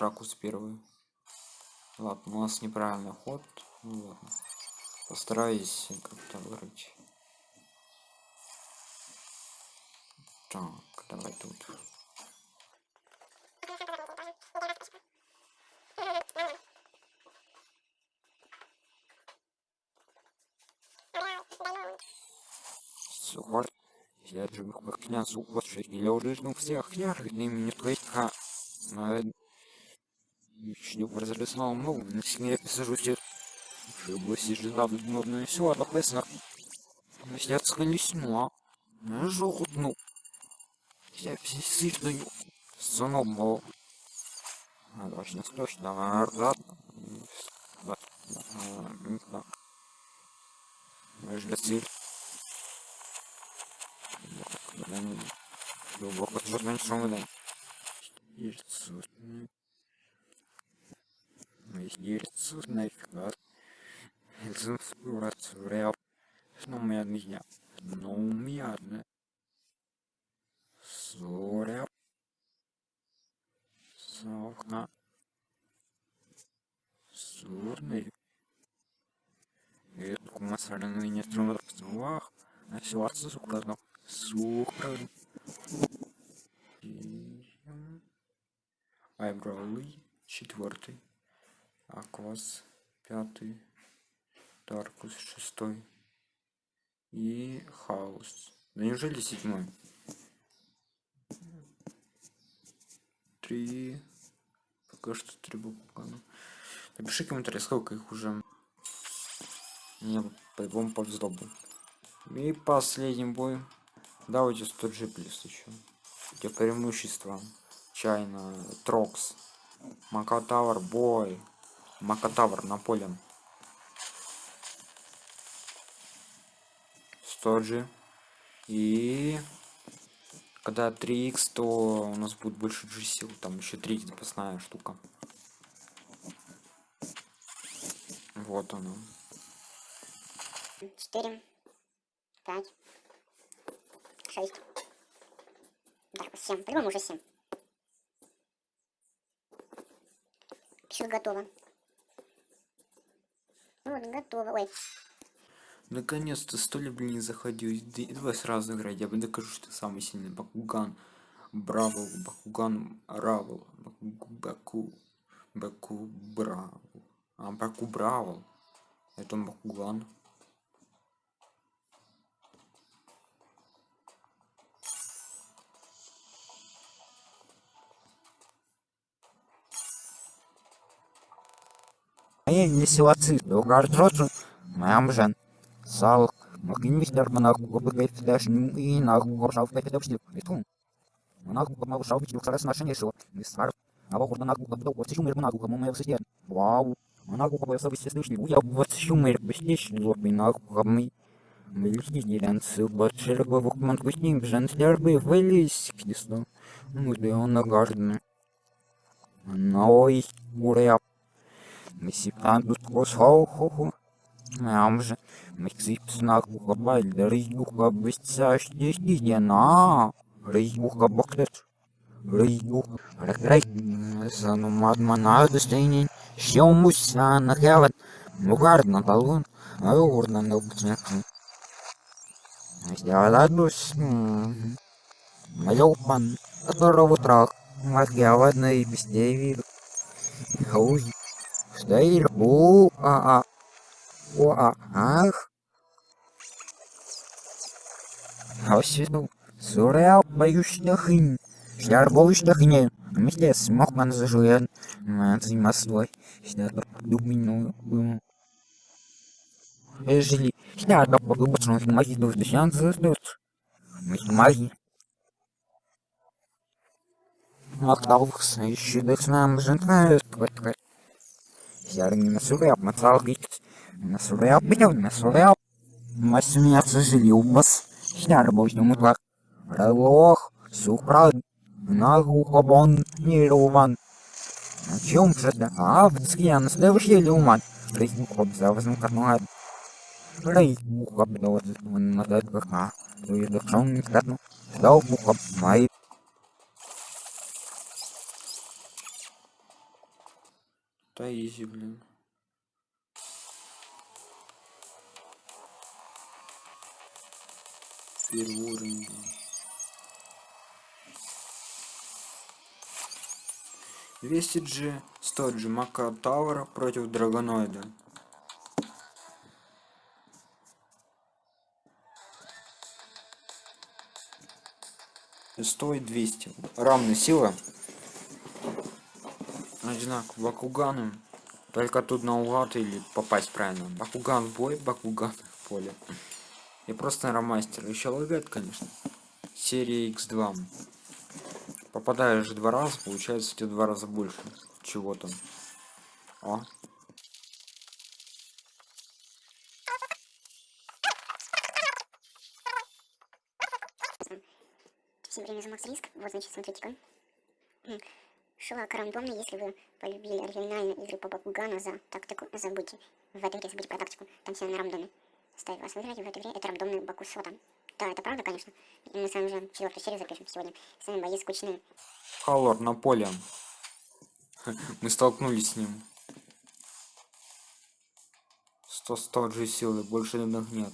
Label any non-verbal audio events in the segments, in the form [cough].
ракурс первый. Ладно, у нас неправильный ход. Ну, ладно. Постараюсь как-то вырыть. Так, давай тут. Сухой. Я же как князь лучше или уже ну всех яркий мне только Шлюб разрисовал мову, на сне сажусь Шлюб сижу в модную сила, а написано Снятся не сняла. Ну, жохутну. Я сильно Соном мол. А, точно, точно. Между цель. Глубоко жирный шумный. Есть Ну, меня меня. Ну, меня. Соря. Сохна. Сурный. Это кумасарный не трудно в А ситуация сукладно. Сукра. Айброуи. Четвертый. Аквас пятый, Даркус шестой и Хаус. Да неужели седьмой? Три. Пока что три буквы. Напиши комментарий, сколько их уже. Мне по-любому повезло бы. И последний бой. Давайте 100 G плюс еще. Где преимущества. Чайна, Трокс, Макатавр, бой. Макатавр Наполеон. Стоджи. И когда 3х, то у нас будет больше G сил. Там еще 3 запасная штука. Вот оно. 4, 5, 6. Да, 7. По-любому уже 7. Пишет готово. Вот, готово. Ой. Наконец-то сто ли, блин, не заходил. Давай сразу играть. Я бы докажу, что ты самый сильный. Бакуган. Браво. Бакуган. Равл. Баку. Баку. Браво. А, Баку Браво. Это Бакуган. Моя веселоцы, долгорожу, моям жен. Сал, макинмистер монаху гобыгай фидаш, и наху горшав кайфедок штик, итун. Монаху гобмау шау бичу шарас нашин ешо, мистар. А вахурда наху гобдо, вот сюмер монаху гому моя высиден. Вау. Монаху гобай особый сестышный, уя вот сюмер бестич, лорбый наху гобмый. Мельхи делянцы, батшерба вукман кусним, жен слербы, вылез, кисло. Ну, да он нагаждный. Ой, уряп. Месипандус косхохохо. Амже. Мексипснак ухаба рейгуха быстящие на. Рейгуха бактет. Рейгух. Рей. Сану мадмана достойнень. Щемуся на хеват. Мугарна талун. Аурна на бутняк. Сделала дус. Малёпан. Которого трах. Махьявадна и везде виду. Хауй. Стоит у а а о а ах. Освіду Сурел боюсь. Шляр боюсь хыне. Вместе смог ман зажуен. Маций маслой. Шляр думину. Ежели шляр да подумать, что маги душ десян заздут. Мы маги. Макталкс, еще дых нам жентает. Ярни насуряп, мацалгит. Насуряп, бьён, насуряп. Масмя сожалил бас. Шняр божный мутлак. Релох, сухрад. Нагухобон, нируван. На чем же да? А, в цкиян, следующий люман. Рейх хоб завазм карнуад. Рейх хоб довод, он надает как а. Туй дохшон не кратну. Дал хоб май. Да изи, блин. Первый уровень. 200 G, 100 G Мака Тауэра против Драгоноида. Стоит 200. Равная сила. Одинаково Бакуганы. Только тут наугад или попасть правильно. Бакуган бой, Бакуган [laughs] поле. И просто ромастер. Еще лагает, конечно. Серия X2. Попадаешь два раза, получается тебе два раза больше. Чего там? О. Всем Макс Риск. Вот, значит, смотрите-ка. М. Шлак рандомно, если вы полюбили оригинальные игры по Бакугану за тактику, забудьте. В этой игре забудьте про тактику, там все на рандоме. Ставь вас выиграть в этой игре, это рандомный Баку Сота. Да, это правда, конечно. И мы с вами уже четвертую серию запишем сегодня. Сами бои скучные. Халлор на поле. [laughs] Мы столкнулись с ним. 100 100 же силы, больше данных нет.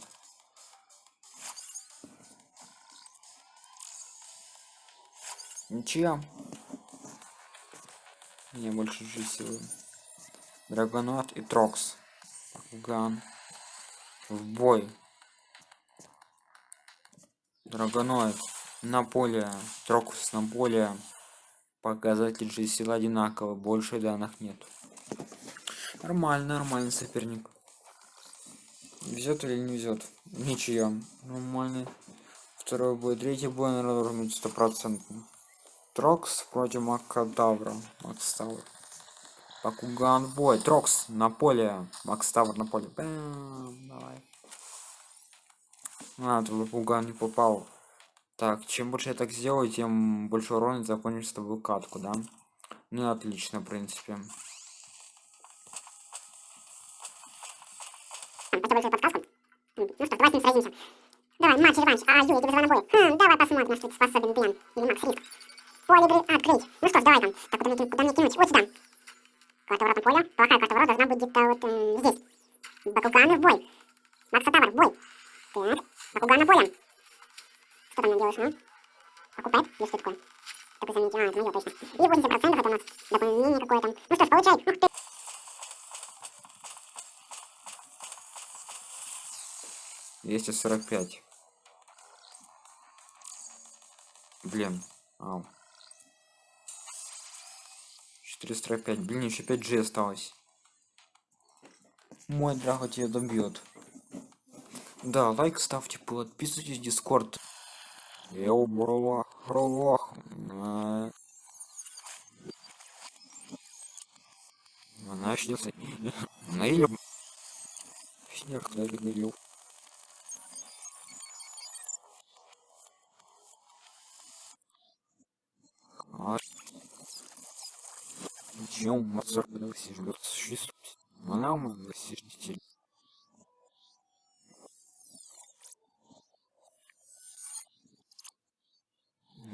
Ничья. Не больше силы. Драгоноид и Трокс. Ган. В бой. Драгоноид на поле. Трокс на поле. Показатель же сил одинаково, больше данных нет. Нормально, нормальный соперник. Везет или не везет? Ничья. Нормальный. Второй бой, третий бой, наверное, должен быть стопроцентный. Трокс против Макадавра. Макс Тавр. Бакуган в бой. Трокс на поле. Макс Тавр на поле. Бэм, давай. А, тут Бакуган не попал. Так, чем больше я так сделаю, тем больше урона закончится с тобой катку, да? Ну отлично, в принципе. Ну давай. Давай, матч, реванш. А, Юля, тебе звонок бой. Хм, давай посмотрим, на что ты способен, Бен. Или Макс Риск. Поле игры открыть. Ну что ж, давай там. Так, куда мне, куда мне кинуть? Вот сюда. Карта ворот поле. Плохая карта ворот должна быть где-то вот э, здесь. Бакуганы в бой. Макса Тавр в бой. Так, Бакуганы поле. Что там нам делаешь, а? Покупает? Или что такое? Такой заметил. А, это моё точно. И 80% это у нас дополнение какое-то. Ну что ж, получай. Ух ты. Двести сорок пять. Блин. Ау. 445. Блин, еще 5 G осталось. Мой драго тебя добьет. Да, лайк ставьте, подписывайтесь в Дискорд. Йоу, бро, бро. А. Она снится. Наил. Снег налил. А. Чем Моцарт достижет существует? Она мы достижитель.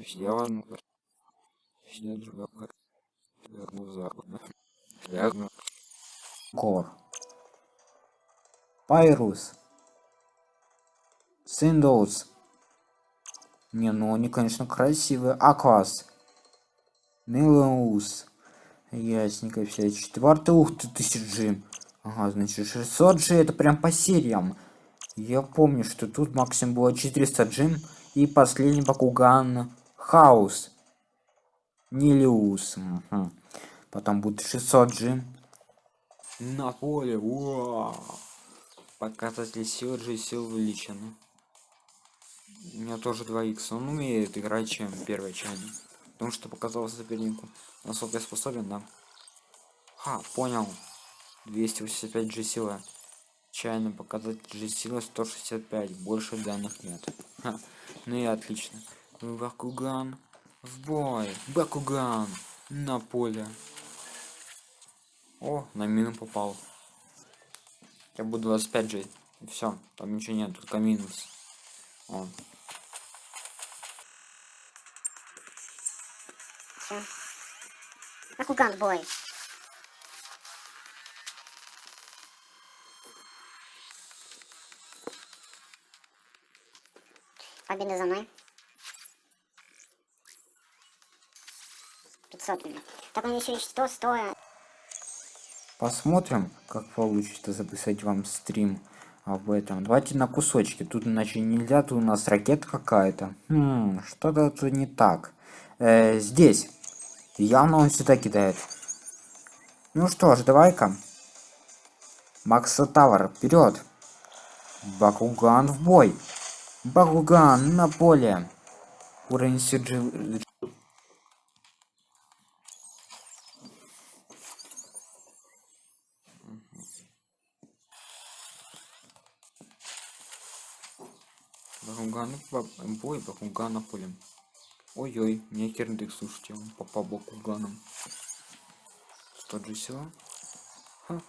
Сделано. Все другая. Верну западно. Верну. Кор. Пайрус. Синдоус. Не, ну они, конечно, красивые. Аквас. Нилоус. Ясненько все. Четвертый, ух ты, 1000 G. Ага, значит 600 G это прям по сериям. Я помню, что тут максимум было 400 G. И последний Бакуган Хаус. Нилиус. Мгм. Потом будет 600 G. На поле. Уа! Показатель сил же сил увеличены. У меня тоже 2 х Он умеет играть, чем первый чайник. Потому что показал сопернику. Насколько я способен, да? Ха, понял. 285 G сила. Чайный показатель G сила 165. Больше данных нет. Ха, ну и отлично. Бакуган. В бой. Бакуган. На поле. О, на мину попал. Я буду 25 же. И все. Там ничего нет, только минус. О. Всё. Как у Гандбоя. Победа за мной. 500 мне. Так он еще и 100 100. Посмотрим, как получится записать вам стрим об этом. Давайте на кусочки. Тут иначе нельзя, тут у нас ракета какая-то. Хм, что-то тут не так. Э, здесь Явно он сюда кидает. Ну что ж, давай-ка. Макса Тавр, вперед! Бакуган в бой! Бакуган на поле! Уровень Сиджи... Бакуган в бой, Бакуган на поле. Ой-ой, мне кирдык, слушайте, он попал Бакуганом. Что же все? Ха.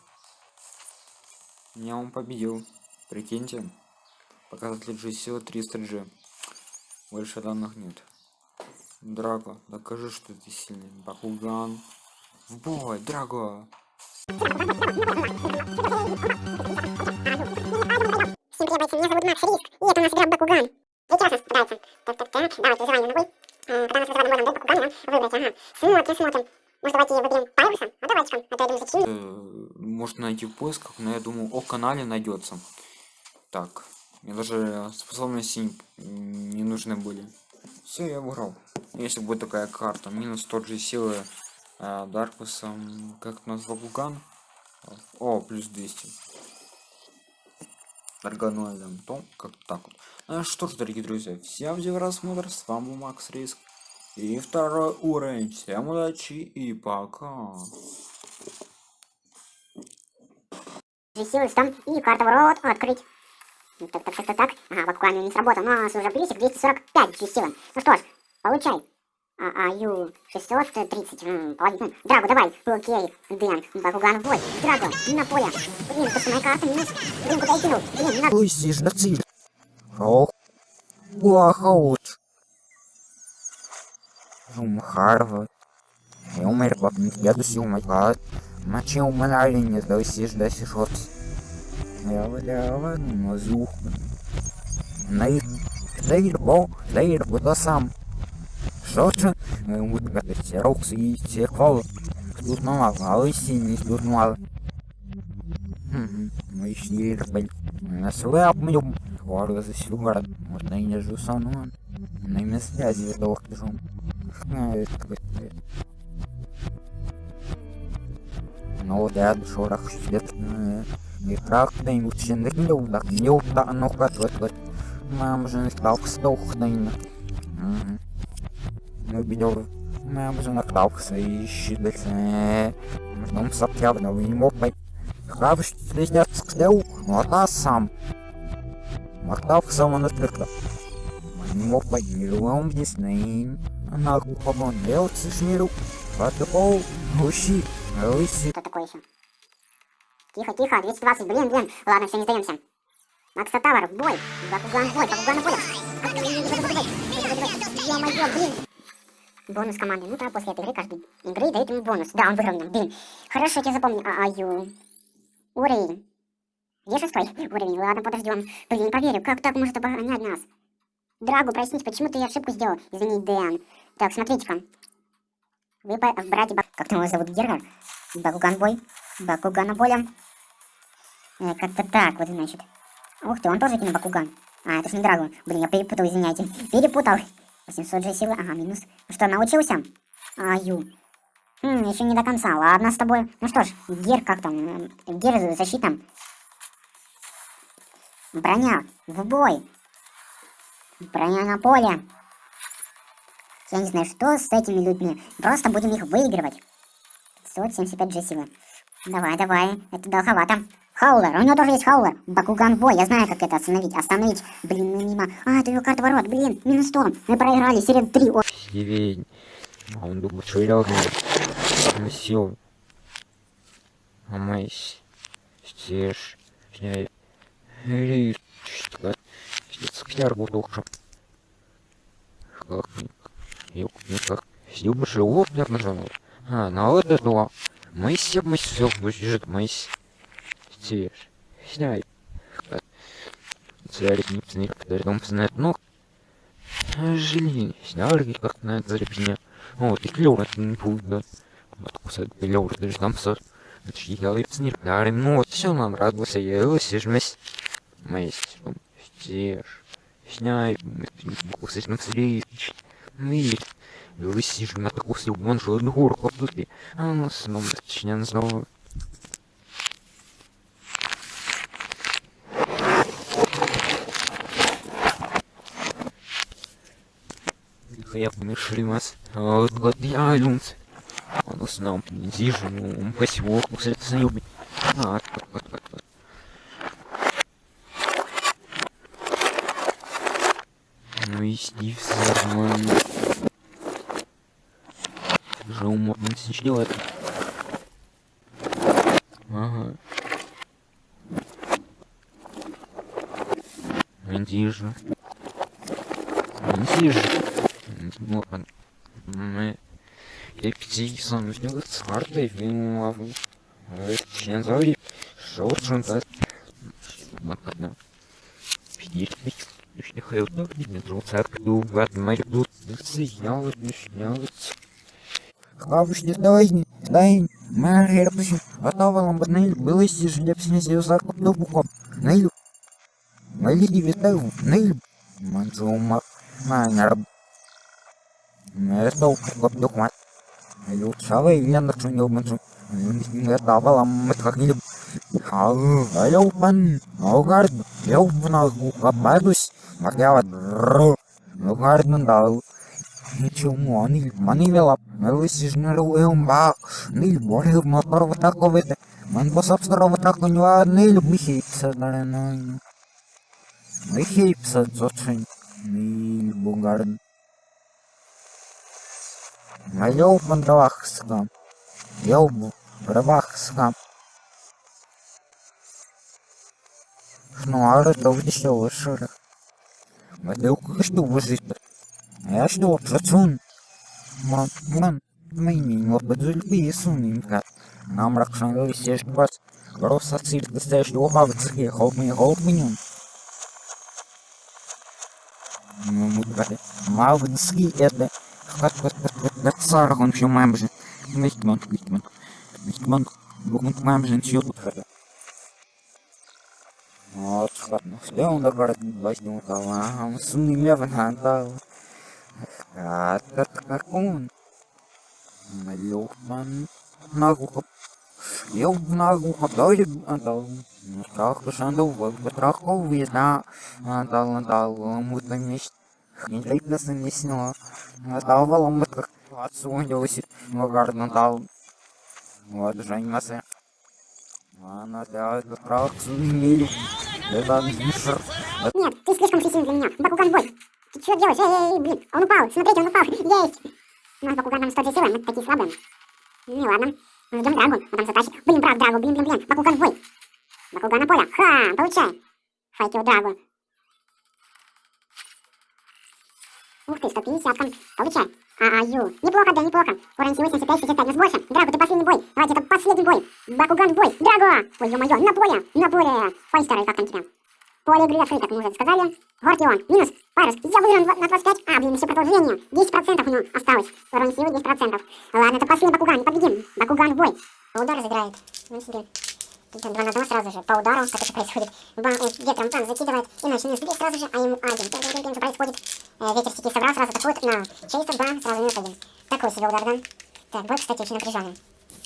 Меня он победил. Прикиньте. Показатель G сила 300G. Больше данных нет. Драго, докажи, что ты сильный. Бакуган. В бой, Драго! Всем привет, меня зовут Макс Риск, и это у нас игра Бакуган. Прекрасно, нравится. Так, так, так, давайте вызываем на бой. А, Когда у нас вызываем на бой, нам дает Бакугана выбрать, ага. Смотрим, смотрим. Может, давайте выберем Пайруса? А давайте-ка, а то я думаю, зачем? Можно найти в поисках, но я думаю, о канале найдется. Так, мне даже способности не- нужны были. Все, я выиграл. Если будет такая карта, минус тот же силы э, Даркуса, как у нас Бакуган. О, плюс 200. Дарганоидом, то как так вот. Ну что ж, дорогие друзья, всем за просмотр, с вами был Макс Риск. И второй уровень. Всем удачи и пока. Силы там и карта ворот открыть. Ну, Так, так, так, так, так. Ага, Бакуган не сработал. У нас уже плюсик 245 силы. Ну что ж, получай. А, а, Ю 630, м, половину. Драго, давай. Окей, Дэн, Бакуган в бой. Драго, на поле. Блин, это моя карта минус. Блин, куда я кинул? Блин, не надо. Лысишь на циль. Ох. Уахаут. Жумхарва. Eu merg la pintiadu si umat. Ma ce umălare ne dă si da bo, nei bo da sam. Șot. Вот как эти роксы и те хвалы. Тут мало, а лыси не тут мало. Мы еще рыбаль. На свой обмлюм. Воры за сюгар. Можно и не жусану. На имя связи вдох держу. Ну да, шорох свет. И трах да и учен да не удак. Не удак, ну как вот вот. Мам же не стал стох да и Ну бедер. Мам же наклался и щидался. Ждем сапьявно, вы не мог пойти. Хавш скляу, ну а та сам. Махтав сама натрекла. Не мог пойти, вам здесь наим. Она глухо делать шмиру. Потопол, гущи, лыси. Что такое еще? Тихо, тихо, 220, блин, блин. Ладно, все, не сдаемся. Макс Тавр, в бой. Бакуган в бой, Бакуган в бой. Бонус команды. Ну да, после этой игры каждой игры дают ему бонус. Да, он выиграл меня, блин. Хорошо, я запомню. А, аю. Уровень. Где шестой уровень? Ладно, подождем. Блин, не поверю, как так может оборонять нас? Драгу, проясните, почему ты ошибку сделал? Извини, Дэн. Так, смотрите-ка. Вы братья. Как там его зовут? Герга? Бакуган бой. Бакугана боля. Э, как-то так, вот значит. Ух ты, он тоже кинул Бакуган. А, это ж не Драгон. Блин, я перепутал, извиняйте. Перепутал. 800 же силы. Ага, минус. Ну Что, научился? Аю. Хм, еще не до конца. Ладно, с тобой. Ну что ж, Гер как там? Гер защита. Броня. В бой. Броня на поле. Я не знаю, что с этими людьми. Просто будем их выигрывать. 575 же силы. Давай, давай. Это долговато. Хаулер. У него тоже есть хаулер. Бакуган бой. Я знаю, как это остановить. Остановить. Блин, ну мимо. А, это ее карта ворот. Блин, минус 100. Мы проиграли. Серия 3. О, Сирень. А он думает, что я уже сел. А мы стеж. Что? Скляр бутылка. Как? Юг, как? Сюда живот, наверное, А, на это. Мы все, мы все, будет мы стеж. Сняй. Знает, когда дом знает, ну, жили, сняли как на заребне. Вот, и клёво, это не будет, да. Вот, кусать клёво, даже там сос. Это ж я лип снир, ну вот, все нам радовался, я его сижмесь. Месть, стеж, сняй, кусать на встречи. Мы, вы сижу на такую силу, он же горку обдути. А ну, снова, точнее, снова. Вот, я люнц. Он зижу, ну. А. Ну и Стив. Же уморно сочинил это. Ага. Винтижа. Винтижа. Вот он. Мы... Я пятисан, у него царда, и вину лаву. Член заври. Шоу, так. Вот одна. Пятичный. Если хайлтов не метро, церковь, в моих тут. Снял, снял. Хавушні давай, дай, мер пишу, готова б нейлю, билися ж для псінесі закуп до буком, нейлю. Майлі вітаю, Ключавый яндарчун ёбманчун. Нэр давалам мэтхагнилим. Хау, ёбман. Аугард, ёбман агабадус. Мардяват. Аугардман дал. Чому они манивела? Мелисижнеру эумбак. Нил борев моторва таковете. Ман босапсарова такунюа нил бихипса даренойну. Бихипса зочин. Нил бугарн. Майов мандавах скам, йов правах скам. Шнуары довди ще виширих. Медилку що вижити. Я что, плацун? Мам, мам, мені лападзульби сумінка. Нам ракшан сеш бац. Роса циль достаешь его бабцы, холп мне холп мне. Ну, мы гады. Мавнски это. Как как как как как цар он все мамжи. Мистман, мистман. Мистман. Букмент мамжи чё тут хата. Вот, ладно. Все он добрал возьму кала. Сумни меван хантал. Катат какун. Малюхман. Нагуха. Eu nagu doido andal. Nos carros andam vou para ouvir na andal andal Andal валом как отсунился. Магар andal. Вот сумели. Это мишер. Нет, ты слишком агрессивен для меня. Бакуган бой. Ты что делаешь? Эй, эй, блин, он упал. Смотрите, он упал. Есть. У нас Бакуган нам 100 силы, мы такие слабые. Ну ладно. Ждем Драгу, он там затащит. Блин, брат, Драгу, блин, блин, блин. Бакуган бой. Бакуган на поле. Ха, получай. Файки у Драгу. Ух ты, 150 -ка. Получай. А-аю. Неплохо, да, неплохо. Уровень силы 75, 65, нас больше. Драгу, ты последний бой. Давайте, это последний бой. Бакуган бой. Драгу. Ой, ё-моё, на поле, на поле. Файстер, как там тебя? Поле игры открыто, как мы уже сказали. Гортион, минус. Парус, я выиграл на 25. А, блин, еще продолжение. 10% у него осталось. Уровень силы 10%. Ладно, это последний Бакуган, не победим. Бакуган в бой. По удару заграет. Ну себе. Тут два на два сразу же. По удару, как это происходит. Бам, э, ветром бам, закидывает. Иначе минус 2 сразу же, а ему один. Что происходит. Э, ветер стихи собрал, сразу атакует на чейса, бам, сразу минус один. Такой себе удар, да? Так, бой, кстати, очень напряженный.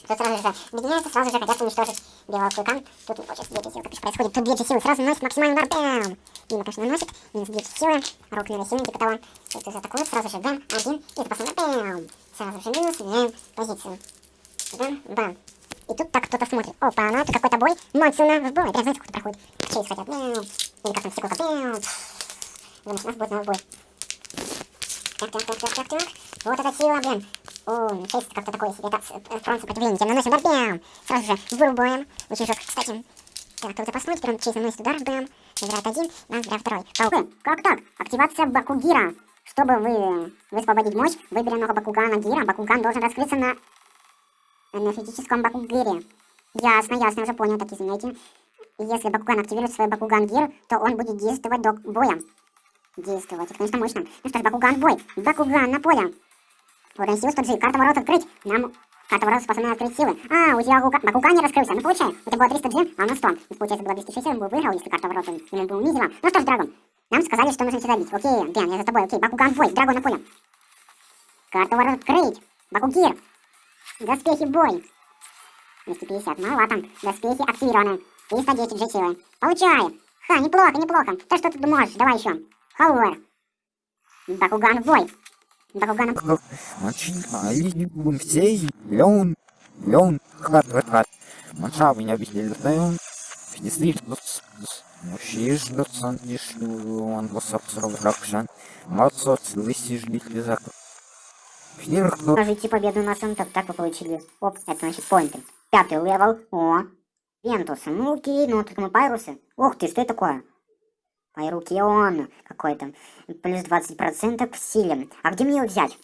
Тут сразу же объединяется, сразу же хотят уничтожить белого клыка. Тут не хочет 2 силы, как происходит. Тут 2 силы сразу наносит максимальный удар. Бам! Мимо, конечно, наносит. Минус 2 силы. Рук на сильный, типа того. Тут атакует, сразу же бам, один. И запасной бам! Сразу же минус, меняем позицию. Бам, бам. И тут так кто-то смотрит. Опа, ну это какой-то бой. Монсуна в бой. Прям знаете, кто проходит. Чейз хотят. Или как там стекло. Бам. Думаешь, нас будет новый бой. Так, так, так, так, так, так. Вот эта сила, блин. О, честь как-то такое себе. Это фронт сопротивления. Тем наносим удар, бам. Сразу же вырубаем. Очень жестко, кстати. Так, кто-то посмотрит, прям честь наносит удар, бам. Забирает один, бам, забирает второй. Паук. Как так? Активация Бакугира. Чтобы вы высвободить мощь, выбери много Бакугана Гира. Бакуган должен раскрыться на энергетическом Бакугире. Ясно, ясно, уже понял, так извиняйте. Если Бакуган активирует свой Бакуган Гир, то он будет действовать до боя. действовать. Это, конечно, мощно. Ну что ж, Бакуган бой. Бакуган на поле. Уровень силы 100 G. Карта ворот открыть. Нам карта ворот способна открыть силы. А, у тебя Бакуган, не раскрылся. Ну получай. У тебя было 300 G, а у нас 100. Ну, получается, было 260, он бы выиграл, если карта ворот ему бы унизила. Ну что ж, Драгон. Нам сказали, что нужно тебя добить. Окей, Бен, я за тобой. Окей, Бакуган бой. Драгон на поле. Карта ворот открыть. Бакугир. Доспехи бой. 250, маловато. Доспехи активированы. 310 же силы. Получай. Ха, неплохо, неплохо. То, что ты можешь. Давай еще. Халвар. Бакуган бой. Бакуган в... Очень маленький все лен, лен, хат, хат, хат. Маша меня даем. Действительно, мужчиш, доцент, лишь, он вас обсрал, ракшан. Мацот, лысишь, битли закон. Покажите победу на так, так вы получили. Оп, это значит поинты. Пятый левел. О. Вентусы. Ну окей, ну тут мы пайрусы. Ух ты, что это такое? Пайрукион какой-то. Плюс 20% к силе. А где мне его взять?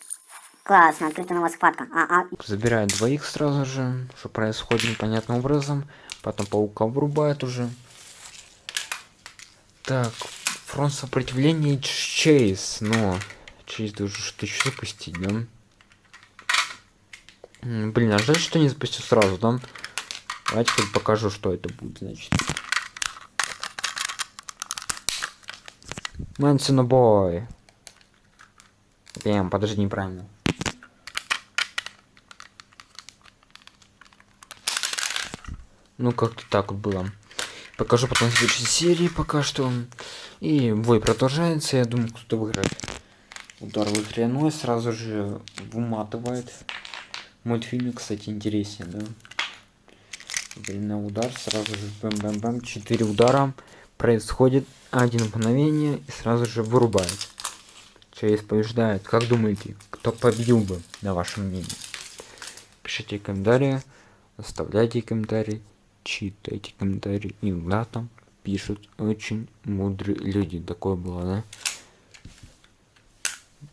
Классно, открыта новая схватка. А, а, Забирает двоих сразу же, что происходит непонятным образом. Потом паука врубает уже. Так, фронт сопротивления Чейз. Но Чейз должен что-то еще запустить, да? Блин, а жаль, что не запустил сразу, да? Давайте хоть покажу, что это будет, значит. Мэнсона бой. Эм, подожди, неправильно. Ну, как-то так вот было. Покажу потом в следующей серии пока что. И бой продолжается. Я думаю, кто-то выиграет. Удар в игре ну сразу же выматывает. Мультфильм, кстати, интереснее, да? Блин, на удар сразу же бэм-бэм-бэм. Четыре удара. Происходит один мгновение и сразу же вырубает. Чейз побеждает. Как думаете, кто победил бы, на вашем мнении? Пишите комментарии, оставляйте комментарии, читайте комментарии. Иногда там пишут очень мудрые люди. Такое было,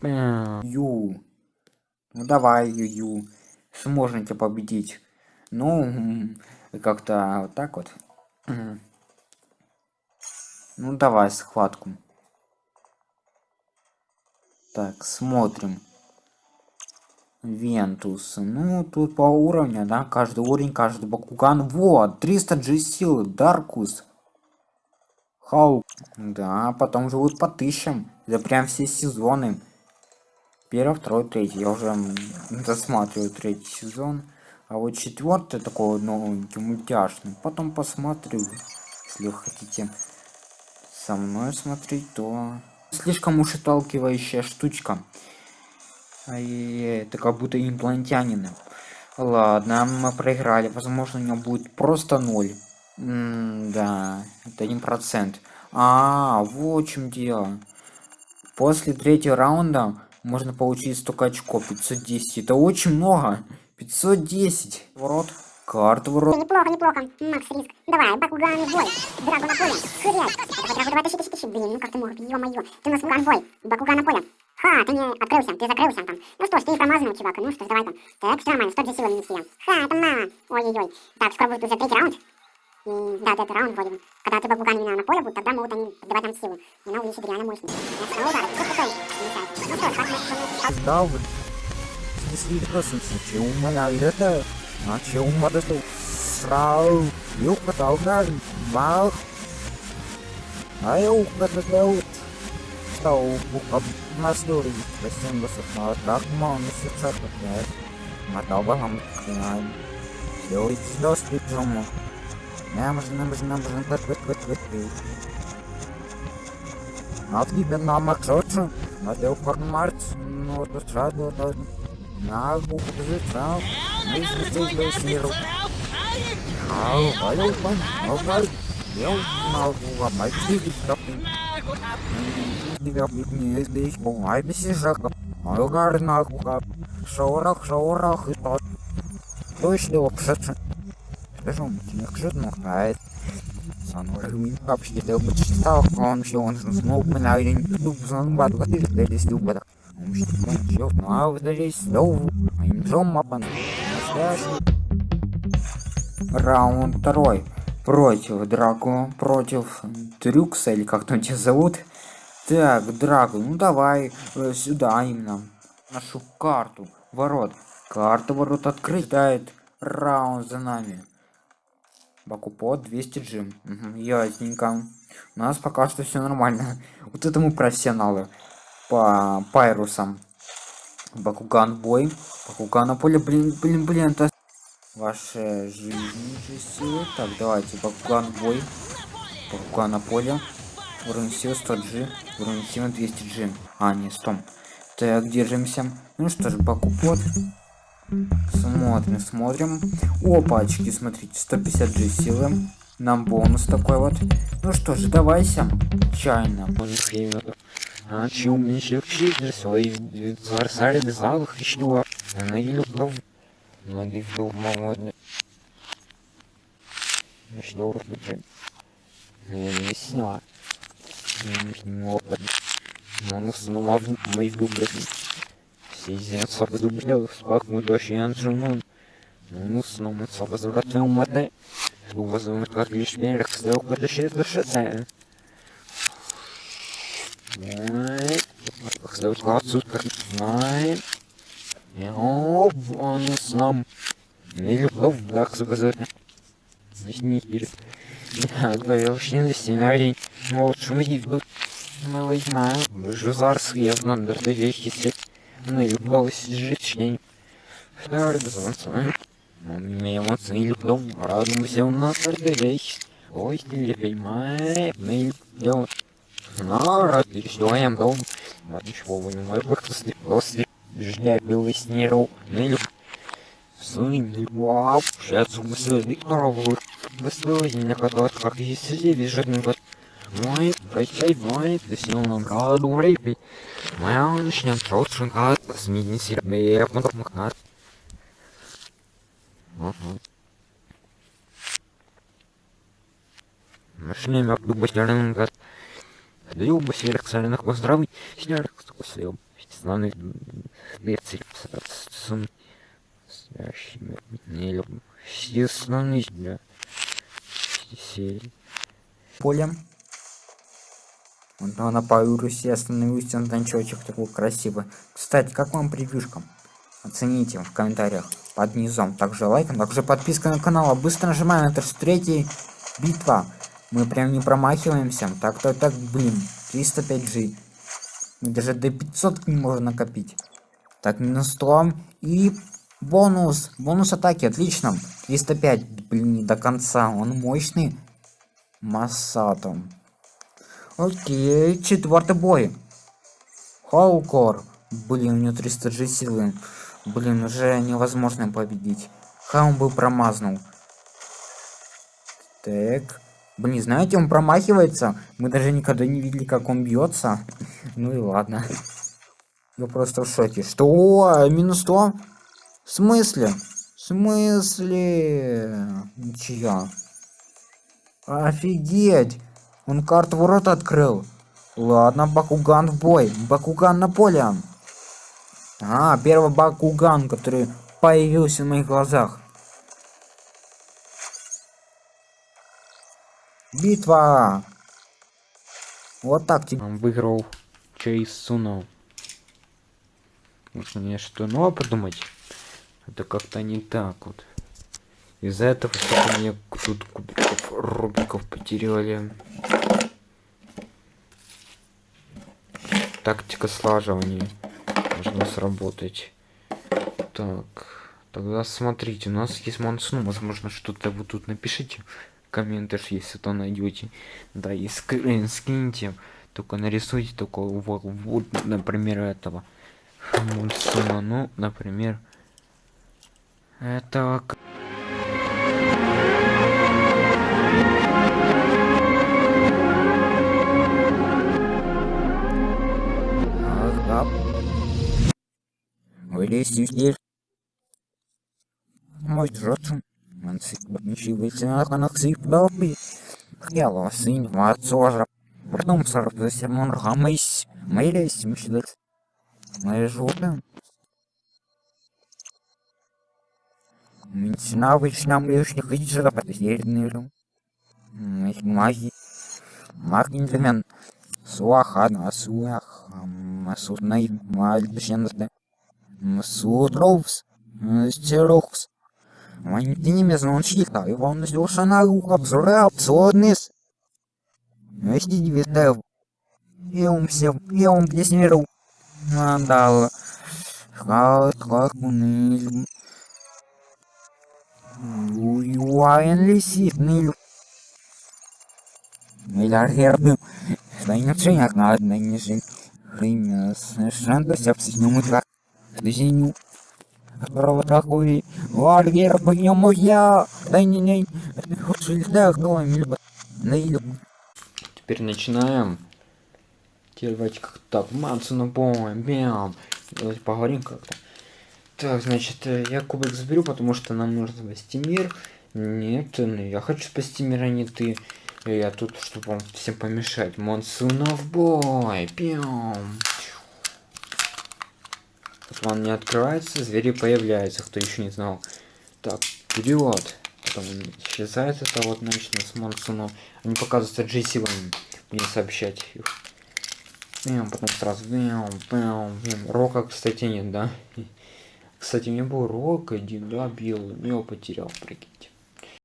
да? Ю. Ну давай, Ю-Ю. Сможете победить. Ну, как-то вот так вот. Ну давай схватку. Так, смотрим. Вентус. Ну, тут по уровню, да, каждый уровень, каждый Бакуган. Вот, 300 G силы, Даркус. Хау. Да, потом живут по тысячам. Это прям все сезоны. Первый, второй, третий. Я уже м, досматриваю третий сезон. А вот четвертый такой новенький, мультяшный. Потом посмотрю, если вы хотите со мной смотреть, то слишком уж отталкивающая штучка. А И это как будто имплантянины. Ладно, мы проиграли. Возможно, у него будет просто ноль. М, да, это один процент. А, вот в чем дело. После третьего раунда можно получить столько очков. 510. Это очень много. 510. Ворот. Карта ворот. неплохо, неплохо. Макс Риск. Давай, Бакуган бой. Драгон на поле. Это хоть давай тащи, тащи. Блин, ну как ты мог, ё-моё. Ты у нас Бакуган в бой. Бакуган поле. Ха, ты не открылся, ты закрылся там. Ну что ж, ты промазанный, чувак. Ну что ж, давай там. Так, все нормально, 100 же силы нанесли. Ха, это мало. Ой-ой-ой. Так, скоро будет уже третий раунд. И, да, это раунд бы. Когда ты Бакуган именно на поле будет, тогда могут они давать нам силу. И она увеличит реально мощность. Ну что как мы... Да, вот. Если просто случай у меня это, у меня это срал, юг потал на мах, а это сделал. Стал об нас дуры, простим вас на так мало месяца опять. Мотал бы вам край. Все эти доски дома. Нам же, нам же, нам же, вот, вот, вот, вот, вот. А тебе на Максоцу, на Делфорд Марс, ну, это сразу, это на букву жица, мы здесь сниру. Ау, ау, пан, ау, я узнал, что мать сидит, что тебя не здесь, бумай без сижака, ау, гарна, кука, шорах, шорах, и тот. Точно, вообще-то. Скажу, мне кто-то нахает. Sanurmin kapsi daw mo sa kon siya on sa smoke man ay din tubig sa mga bato kasi dahil is do batak. Ang siya kon siya na av dahil is do. I'm so mapan. Раунд второй. Против Драко, против Трюкса, или как там тебя зовут. Так, Драго, ну давай э, сюда именно. Нашу карту. Ворот. Карта ворот открыть. Дает раунд за нами. Бакупо 200 джим. Угу, ясненько. У нас пока что все нормально. [laughs] Вот это мы профессионалы. По пайрусам. Бакуган бой. Бакуган на поле. Блин, блин, блин. Это ваши жизненные силы. Так, давайте. Бакуган бой. Бакуган на поле. Уровень силы 100G. Уровень силы 200G. А, не, 100. Так, держимся. Ну что ж, Бакупот. Смотрим, смотрим. Опачки, смотрите, 150G силы. Нам бонус такой вот. Ну что ж, давайся. Чайно. А чум не шепчите свои царсари без алых еще. Она не любил. Ноги дом молодый. Что уже? Я не сняла. Не опыт. Но снова в моих губах. Сидят собой дублев, спакму дощи анжумон. Ну, снова собой завратил мате. Увозим как лишь мерах, сделал подощит душите. Nein. Сделать классу, как Nein. Ja, бонус нам. Не люблю так заказать. Значит, не пирит. Я говорил, что не сценарий. Вот, что мы идут. Малый мал. Зараз я надо до вещи сеть. Член. Второй дозвонца. Мне эмоции люблю. Радуемся у нас вещь. Ой, не понимаю. Мы люблю. Нара, ты что, я дом? Вот ничего, вы не можете после ждя белый снеру. Ну, сын, вау, сейчас мысли Викторову. Выставили на которых как есть сидели, бежать год. Мой, прощай, мой, ты снял нам раду в рейпе. Моя начнем тот шинкат, смени себе, я потом махнат. Машине мягко бастерным гад. Даю басерик соляных поздравий, снярок скосил. Славный дверцы сын. Спящими не люблю. Все славный для серии. Полем. Вот на Паурусе остановился на танчочек такой красивый. Кстати, как вам превьюшка? Оцените в комментариях под низом. Также лайком, также подписка на канал. А быстро нажимаем. Это же третья битва. Мы прям не промахиваемся. Так, так, так, блин. 305G. Мы даже до 500 не можно накопить. Так, минус 100. И бонус. Бонус атаки. Отлично. 305. Блин, не до конца. Он мощный. Массатом. Окей, четвертый бой. Хаукор. Блин, у него 300 G силы. Блин, уже невозможно победить. Ха, он был промазнул. Так. Блин, знаете, он промахивается. Мы даже никогда не видели, как он бьется. [laughs] Ну и ладно. [laughs] Я просто в шоке. Что? Минус 100? В смысле? В смысле? Ничья. Офигеть! Он карту ворот открыл. Ладно, Бакуган в бой. Бакуган на поле. А, первый Бакуган, который появился в моих глазах. Битва! Вот так тебе. Выиграл Чейз Суно. Можно мне что новое придумать? Это как-то не так вот. Из-за этого мне тут кубиков рубиков потеряли. Тактика слаживания. Должна сработать. Так, тогда смотрите, у нас есть монсну, возможно, что-то вы тут напишите. Комментах, если то найдете. Да, и скрин скиньте, только нарисуйте только вот, вот например, этого монсуна, ну, например, этого Здесь. Мой рот. Man sīkbaņšīvīsi nākanāk sīkdābi. Хьяло синь мацожа. Потом сорвался мон рамais. Мэрис мшдет. Мэр жопе. Минчина вычнам лишних иджера подъедныру. Их маги. Магинджемен. Суаха, Насуах, Масут Наиль, Мальбшенрде, Масут Роуз, Стерокс. Ванитиниме звончита, Иван Сюшана обзора абсурднес. Вести дивитев. Я все, я ум где снеру. Надал. Хат, как уныль. Уюайн лисит, ныль. Миллиардер Станется на одной жизнь. Время совершенно сепсисному так. Которого такой варгер по нему я. Да не не. Теперь начинаем. Теперь давайте как так, мамцу на бом, бям. Давайте поговорим как-то. Так, значит, э, я кубик заберу, потому что нам нужно спасти мир. Нет, ну, я хочу спасти мир, а не ты. Я тут, чтобы вам всем помешать. Монсунов бой. Пьем. План не открывается, звери появляются, кто еще не знал. Так, вперед. Потом исчезает это вот начну с монсуном. Они показываются G-силами. Мне сообщать их. Бэм, потом сразу бэм, бэм, бэм. Рока, кстати, нет, да? [laughs] Кстати, у меня был рок один, да, белый, но его потерял, прикиньте.